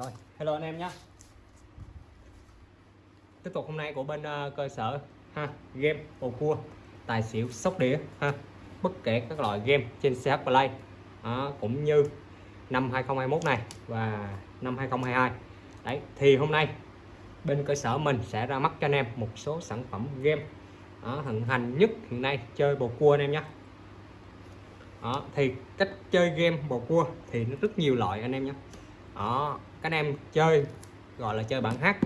Rồi, hello anh em nhé. Tiếp tục hôm nay của bên uh, cơ sở ha game bầu cua tài xỉu sóc đĩa ha bất kể các loại game trên CH Play. Đó, cũng như năm 2021 này và năm 2022 đấy thì hôm nay bên cơ sở mình sẽ ra mắt cho anh em một số sản phẩm game đó, thịnh hành nhất hiện nay chơi bầu cua anh em nhé. Đó, thì cách chơi game bầu cua thì nó rất nhiều loại anh em nhé đó các anh em chơi gọi là chơi bản hát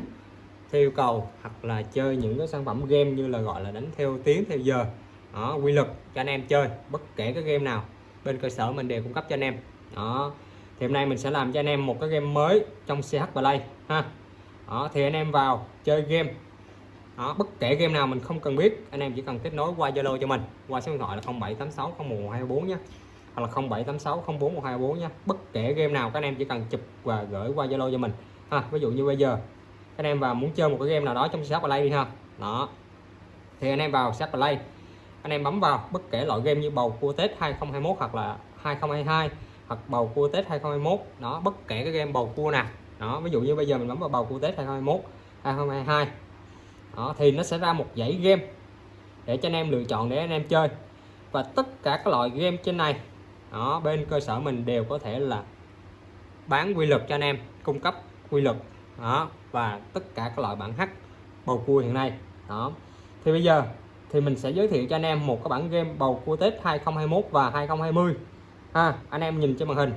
theo yêu cầu hoặc là chơi những cái sản phẩm game như là gọi là đánh theo tiếng theo giờ. Đó quy luật cho anh em chơi bất kể cái game nào bên cơ sở mình đều cung cấp cho anh em. Đó thì hôm nay mình sẽ làm cho anh em một cái game mới trong CH Play ha. Đó thì anh em vào chơi game. Đó, bất kể game nào mình không cần biết anh em chỉ cần kết nối qua Zalo cho mình qua số điện thoại là 0786 0124 nhé hoặc là 0786 041224 nhé bất kể game nào, các anh em chỉ cần chụp và gửi qua Zalo cho mình. Ha, ví dụ như bây giờ, các anh em vào muốn chơi một cái game nào đó trong shop Play đi ha. Đó. Thì anh em vào shop Play, anh em bấm vào bất kể loại game như bầu cua Tết 2021 hoặc là 2022 hoặc bầu cua Tết 2021 đó, bất kể cái game bầu cua nào. Đó, ví dụ như bây giờ mình bấm vào bầu cua Tết 2021 2022 đó, thì nó sẽ ra một dãy game để cho anh em lựa chọn để anh em chơi. Và tất cả các loại game trên này đó bên cơ sở mình đều có thể là bán quy luật cho anh em cung cấp quy luật. Đó và tất cả các loại bản hack bầu cua hiện nay. Đó. Thì bây giờ thì mình sẽ giới thiệu cho anh em một cái bản game bầu cua Tết 2021 và 2020 ha anh em nhìn trên màn hình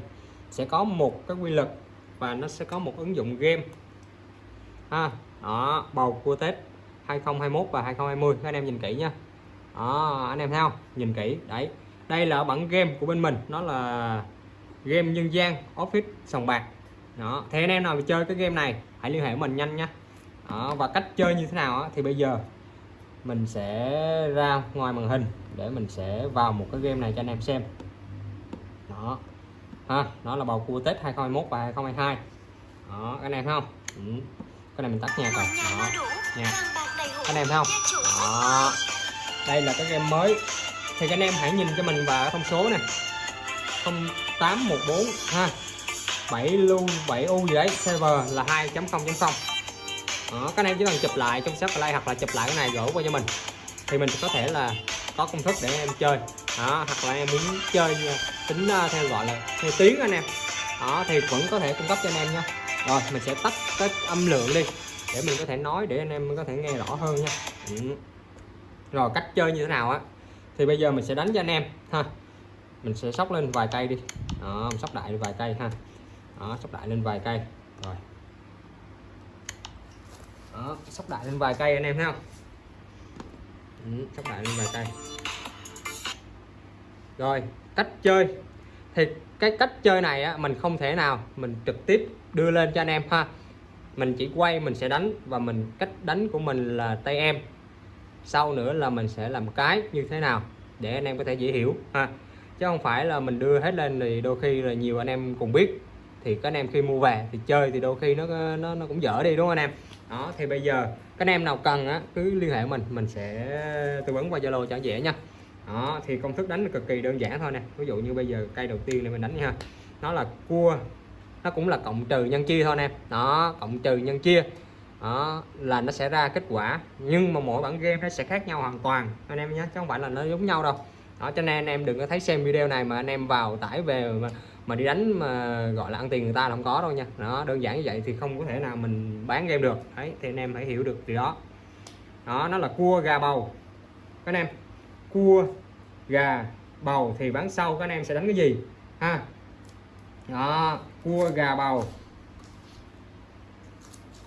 sẽ có một cái quy luật và nó sẽ có một ứng dụng game. Ha đó bầu cua Tết 2021 và 2020 các anh em nhìn kỹ nha. Đó, anh em thấy không? Nhìn kỹ đấy đây là bản game của bên mình nó là game nhân gian office sòng bạc. Đó thì anh em nào chơi cái game này hãy liên hệ với mình nhanh nha. Đó, và cách chơi như thế nào đó, thì bây giờ mình sẽ ra ngoài màn hình để mình sẽ vào một cái game này cho anh em xem. Đó ha nó là bầu cua Tết 2021 và 2022 đó cái anh em thấy không? Ừ. cái này mình tắt nha rồi. Đó nha anh em thấy không? Đó đây là cái game mới thì các anh em hãy nhìn cho mình vào thông số này 0814 ha. 7 lưu 7 u gì đấy server là 2.0.0 đó, các anh em chỉ cần chụp lại trong shop play hoặc là chụp lại cái này gửi qua cho mình. Thì mình có thể là có công thức để em chơi. Đó, hoặc là em muốn chơi ờ, tính ờ, theo gọi là theo tiếng anh em. Đó thì vẫn có thể cung cấp cho anh em nha. Rồi mình sẽ tắt cái âm lượng đi để mình có thể nói để anh em có thể nghe rõ hơn nha. Ừ. rồi cách chơi như thế nào á? Thì bây giờ mình sẽ đánh cho anh em ha. Mình sẽ sóc lên vài cây đi. Đó, mình sóc đại lên vài cây ha. Đó, sóc đại lên vài cây. Rồi. Đó, sóc đại lên vài cây anh em thấy không? Ừ, sóc đại lên vài cây. Rồi cách chơi. Thì cái cách chơi này á, mình không thể nào mình trực tiếp đưa lên cho anh em ha. Mình chỉ quay mình sẽ đánh và mình cách đánh của mình là tay em sau nữa là mình sẽ làm cái như thế nào để anh em có thể dễ hiểu, ha. Chứ không phải là mình đưa hết lên thì đôi khi là nhiều anh em cùng biết. Thì các anh em khi mua về thì chơi thì đôi khi nó nó nó cũng dở đi, đúng không anh em? Đó, thì bây giờ các anh em nào cần á, cứ liên hệ mình mình sẽ tư vấn qua zalo cho dễ nha. Đó, thì công thức đánh cực kỳ đơn giản thôi nè. Ví dụ như bây giờ cây đầu tiên này mình đánh nha. Nó là cua, nó cũng là cộng trừ nhân chia thôi anh em đó, cộng trừ nhân chia đó là nó sẽ ra kết quả. Nhưng mà mỗi bản game nó sẽ khác nhau hoàn toàn. Anh em nhé chứ không phải là nó giống nhau đâu. Đó cho nên anh em đừng có thấy xem video này mà anh em vào tải về mà, mà đi đánh mà gọi là ăn tiền người ta là không có đâu nha. Đó đơn giản như vậy thì không có thể nào mình bán game được. Đấy thì anh em phải hiểu được từ đó. Đó nó là cua gà bầu. Các anh em cua gà bầu thì bán sau các anh em sẽ đánh cái gì? Ha? Đó cua gà bầu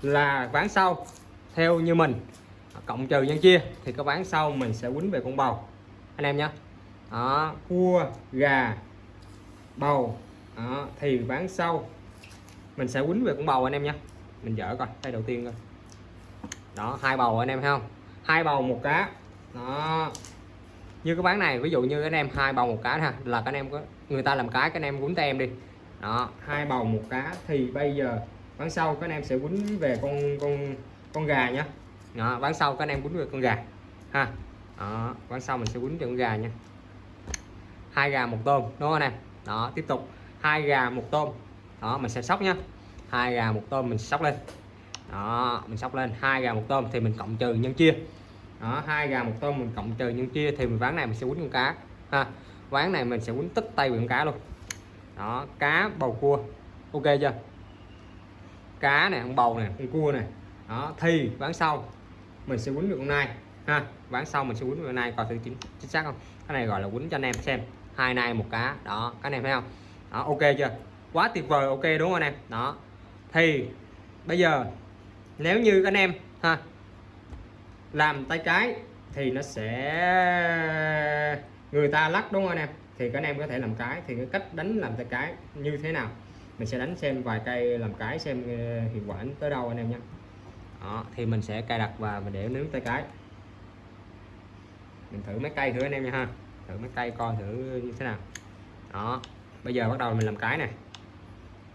là ván sau theo như mình. Cộng trừ nhân chia thì cái ván sau mình sẽ quýnh về con bầu. Anh em nhé. Đó cua gà bầu. Đó, thì ván sau mình sẽ quýnh về con bầu anh em nhé. Mình dở coi tay đầu tiên coi. Đó hai bầu anh em thấy không? Hai bầu một cá. Đó. Như cái bán này ví dụ như anh em hai bầu một cá ha là các anh em có người ta làm cái các anh em quýnh tay em đi. Đó hai bầu một cá thì bây giờ bán sau các anh em sẽ quấn về con con con gà nhá, đó, bán sau các anh em quấn về con gà. Ha. Đó, bán sau mình sẽ quấn về con gà nha. Hai gà một tôm đúng không anh em? Đó tiếp tục. Hai gà một tôm. Đó mình sẽ sóc nhá hai gà một tôm mình sóc lên. Đó mình sóc lên. Hai gà một tôm thì mình cộng trừ nhân chia. Đó hai gà một tôm mình cộng trừ nhân chia thì mình ván này mình sẽ quấn con cá. Ha. Ván này mình sẽ quấn tất tay con cá luôn. Đó cá bầu cua. Ok chưa? Cá này con bầu này con cua này. Đó thì bán sau mình sẽ quấn được hôm nay ha. Bán sau mình sẽ quấn được nay, nai coi thử chính, chính xác không? Cái này gọi là quấn cho anh em xem hai nay một cá. Đó cái này thấy không? Đó ok chưa? Quá tuyệt vời ok đúng không anh em? Đó thì bây giờ nếu như anh em ha làm tay cái thì nó sẽ người ta lắc đúng không anh em? Thì các anh em có thể làm cái thì cái cách đánh làm tay cái như thế nào? Mình sẽ đánh xem vài cây làm cái xem ờ, hiệu quả tới đâu anh em nhé. Đó, thì mình sẽ cài đặt và mình để nướng tay cái. Mình thử mấy cây thử anh em nha ha. Thử mấy cây coi thử như thế nào. Đó bây giờ bắt đầu mình làm cái này.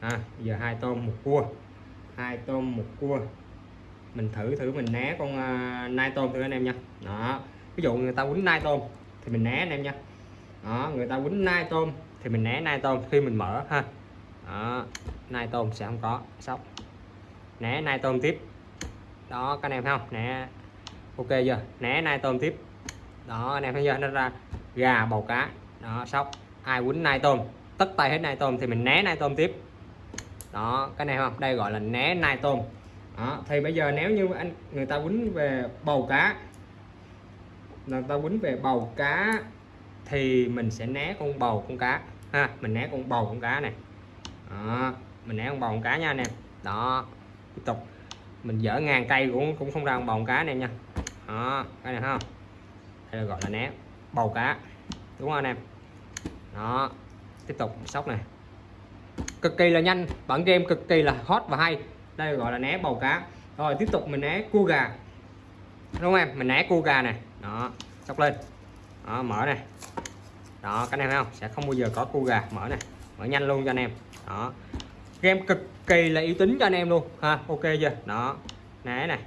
À, bây giờ hai tôm một cua. Hai tôm một cua. Mình thử thử mình né con uh, nai tôm thử anh em nha. Đó ví dụ người ta quýnh nai tôm thì mình né anh em nha. Đó người ta quýnh nai tôm thì mình né nai tôm khi mình mở ha đó nai tôm sẽ không có. Sóc né nai tôm tiếp. Đó các anh em thấy không? Né. Ok chưa? Né nai tôm tiếp. Đó anh em thấy chưa? Nó ra gà bầu cá. Đó sóc ai quýnh nai tôm tất tay hết nai tôm thì mình né nai tôm tiếp. Đó cái này không? Đây gọi là né nai tôm. Đó, thì bây giờ nếu như anh người ta quýnh về bầu cá người ta quýnh về bầu cá thì mình sẽ né con bầu con cá. Ha mình né con bầu con cá này đó, mình né con bồng cá nha anh em. Đó. Tiếp tục. Mình dỡ ngàn cây cũng cũng không ra con bồng cá anh em nha. Đó. Cái này không? Hay là gọi là né. Bầu cá. Đúng không anh em? Đó. Tiếp tục. Sóc này. Cực kỳ là nhanh. Bản game cực kỳ là hot và hay. Đây gọi là né bầu cá. Rồi tiếp tục mình né cua gà. Đúng không em? Mình né cua gà này đó. Sóc lên. Đó, mở này. Đó cái này thấy không? Sẽ không bao giờ có cua gà. Mở này. Mở nhanh luôn cho anh em đó. Game cực kỳ là yếu tính cho anh em luôn. Ha, ok chưa? Đó. Né này.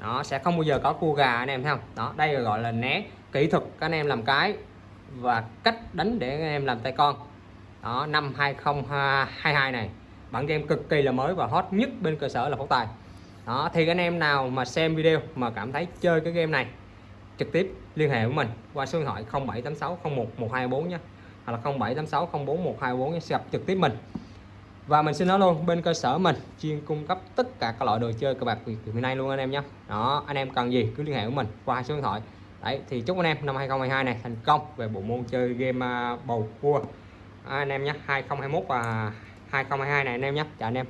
Nó sẽ không bao giờ có cua gà anh em, thấy không? Đó, đây gọi là né kỹ thuật các anh em làm cái và cách đánh để anh em làm tay con. Đó, năm 2022 này. Bản game cực kỳ là mới và hot nhất bên cơ sở là phóng tài. Đó, thì anh em nào mà xem video mà cảm thấy chơi cái game này, trực tiếp liên hệ với mình qua số điện thoại 0786 01 124 nhé hoặc là 0786 04 124 gặp trực tiếp mình. Và mình xin nói luôn bên cơ sở mình chuyên cung cấp tất cả các loại đồ chơi cờ bạc Việt hiện nay luôn anh em nhé. Đó anh em cần gì cứ liên hệ với mình qua số điện thoại. Đấy thì chúc anh em năm 2022 này thành công về bộ môn chơi game à, bầu cua. À, anh em nhé 2021 và 2022 này anh em nhé. Chào anh em.